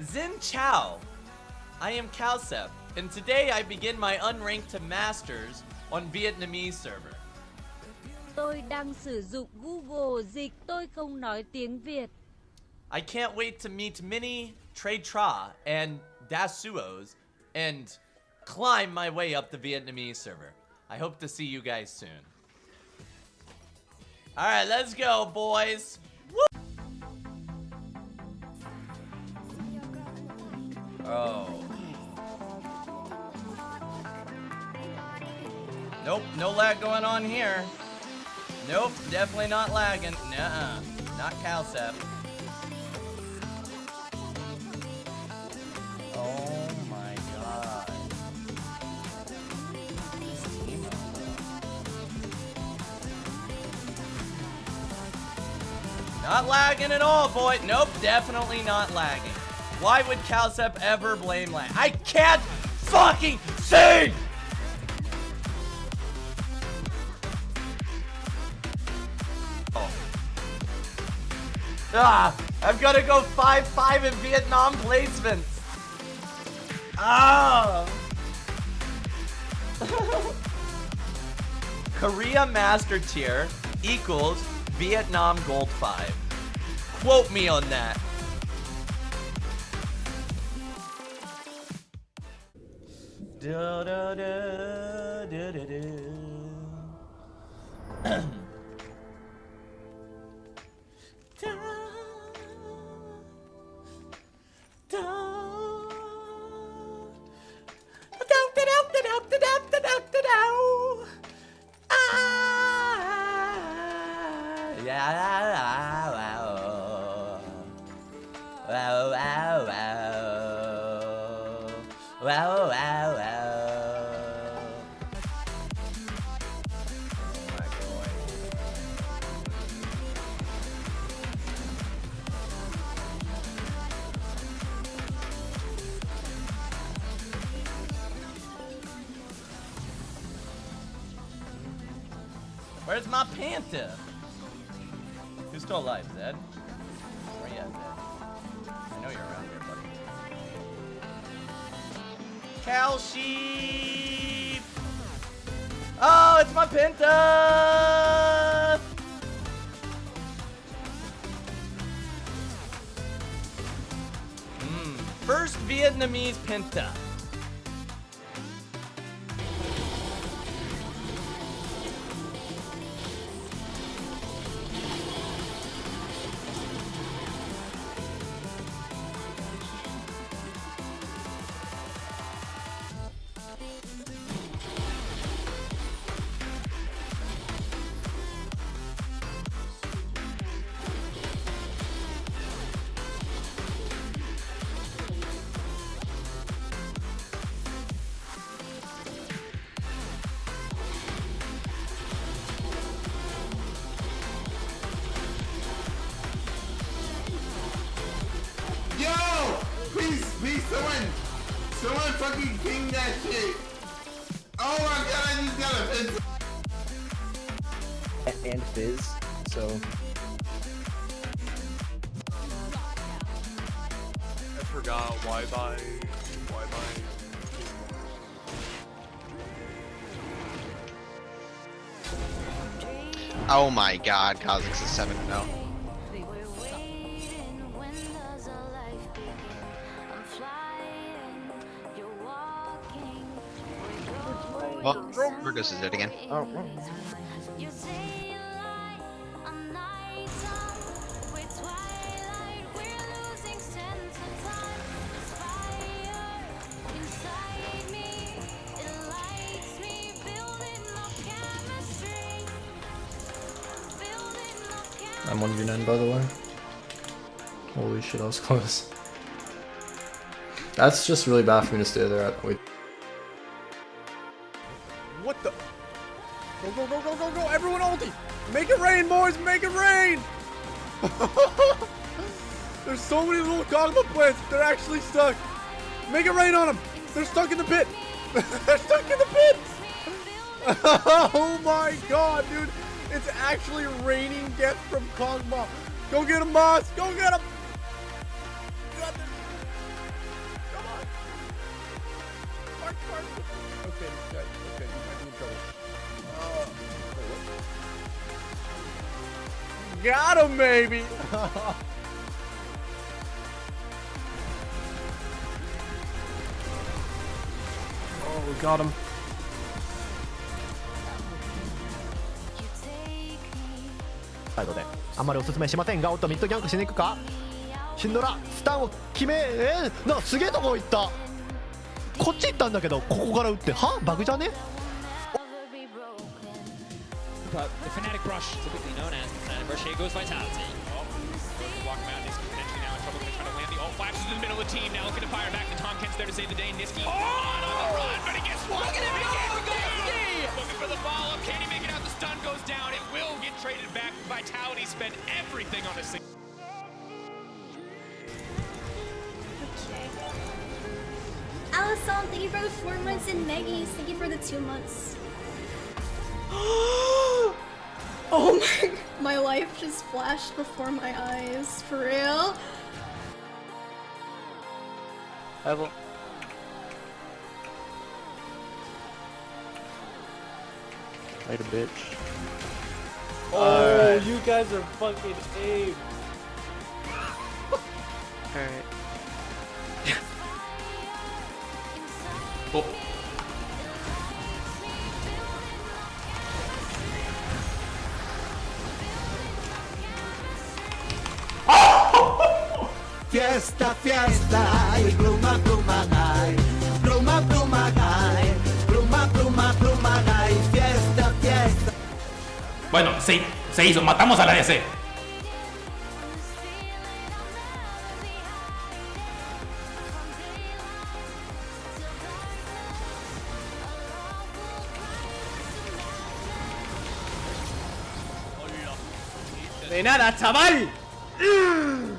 Xin Chao. I am Calcep, and today I begin my unranked to masters on Vietnamese server. Tôi đang sử dụng Google dịch tôi không nói tiếng Việt. I can't wait to meet Minnie, Trey Tra, and Dasuos, and climb my way up the Vietnamese server. I hope to see you guys soon. Alright, let's go, boys. Nope, no lag going on here. Nope, definitely not lagging. Nuh-uh. Not Calcep. Oh my god. Not lagging at all, boy. Nope, definitely not lagging. Why would Calcep ever blame lag? I can't fucking see! Ah, I've got to go 5-5 in Vietnam placements. Ah. Korea Master Tier equals Vietnam Gold 5. Quote me on that. Da, da, da, Where's my Panther? Who's still alive, Zed? Where you at, Zed? I know you're around here, buddy. Cal sheep! Oh, it's my Penta! Mm, first Vietnamese Penta. Someone, someone fucking ping that shit. Oh my god, I just got a pin. and Fizz, so I forgot why by why by Oh my god, Kha'Zix is 7 Well, Burgos is dead again. oh, I'm 1v9 by the way. Holy shit, I was close. That's just really bad for me to stay there. Wait. difficulty. Make it rain, boys. Make it rain. There's so many little Kog'Maw plants. They're actually stuck. Make it rain on them. They're stuck in the pit. They're stuck in the pit. oh my god, dude. It's actually raining death from Kog'Maw. Go get him, Moss. Go get him. Okay. Got him, maybe. Oh, we got him. サイドであんまりおすすめしませんがおっとミッドギャンクしに行くかシンドラスタンを決めえー、なんかすげえとこ行った。こっち行ったんだけどここから打って。は？バグじゃね？But the Fnatic Brush, typically known as the Fnatic Brush, here goes Vitality. Oh, walk around, Niski potentially now in trouble, gonna try to land the ult flashes in the middle of the team, now looking to fire back, the Tomkins there to save the day, Niski oh! on, on the run, but he gets one! Look at him again, Niski! Looking for the follow-up, can he make it out, the stun goes down, it will get traded back, Vitality spent everything on a single. Allison, thank you for the four months and Maggie's, thank you for the two months. oh my, my life just flashed before my eyes, for real. Evo. Later, bitch. Oh, you guys are fucking ape. Alright. Oh. Fiesta, fiesta, y pluma, pluma, ay. Pluma, pluma, ay. Pluma, pluma, pluma, ay. Fiesta, fiesta. Bueno, se, se hizo. Matamos a la DC. De nada, chaval.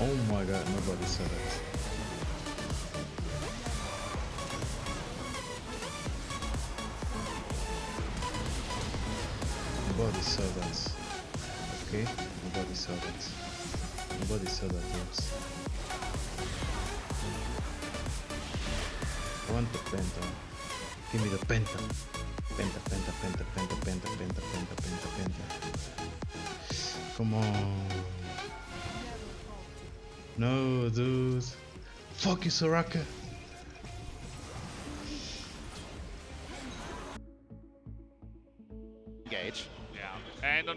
Oh my god, nobody saw that. Nobody saw that. Okay? Nobody saw that. Nobody saw that, yes. I want the penta. Give me the penta. Penta, penta, penta, penta, penta, penta, penta, penta, penta. Come on. No, dude. Fuck you, Soraka.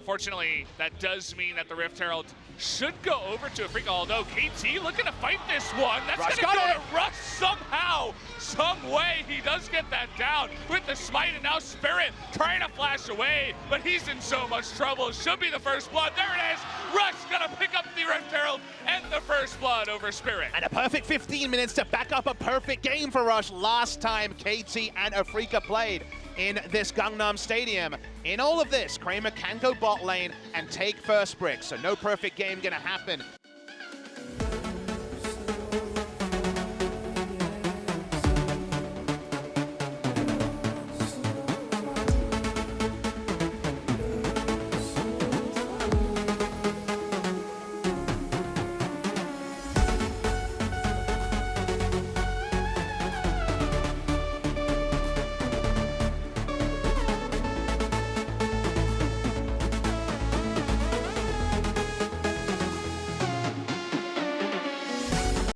Unfortunately, that does mean that the Rift Herald should go over to Afreeca, although KT looking to fight this one. That's Rush gonna go it. to Rush somehow, some way. He does get that down with the smite, and now Spirit trying to flash away, but he's in so much trouble. Should be the first blood. There it is. Rush gonna pick up the Rift Herald and the first blood over Spirit. And a perfect 15 minutes to back up a perfect game for Rush last time KT and Afreeca played in this Gangnam Stadium. In all of this, Kramer can go bot lane and take first brick, so no perfect game gonna happen